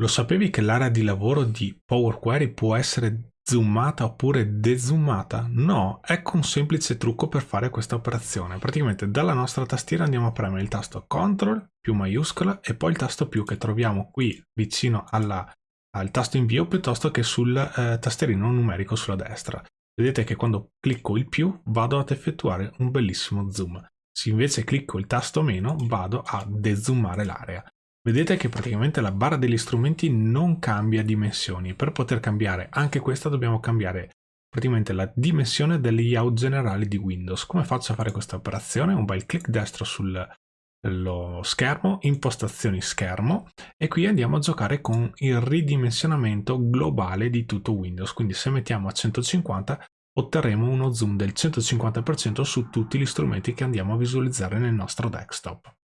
Lo sapevi che l'area di lavoro di Power Query può essere zoomata oppure dezoomata? No, ecco un semplice trucco per fare questa operazione. Praticamente dalla nostra tastiera andiamo a premere il tasto CTRL più maiuscola e poi il tasto più che troviamo qui vicino alla, al tasto invio piuttosto che sul eh, tastierino numerico sulla destra. Vedete che quando clicco il più vado ad effettuare un bellissimo zoom. Se invece clicco il tasto meno vado a dezoomare l'area. Vedete che praticamente la barra degli strumenti non cambia dimensioni. Per poter cambiare anche questa dobbiamo cambiare praticamente la dimensione del layout generale di Windows. Come faccio a fare questa operazione? Un bel clic destro sullo schermo, impostazioni schermo e qui andiamo a giocare con il ridimensionamento globale di tutto Windows. Quindi se mettiamo a 150 otterremo uno zoom del 150% su tutti gli strumenti che andiamo a visualizzare nel nostro desktop.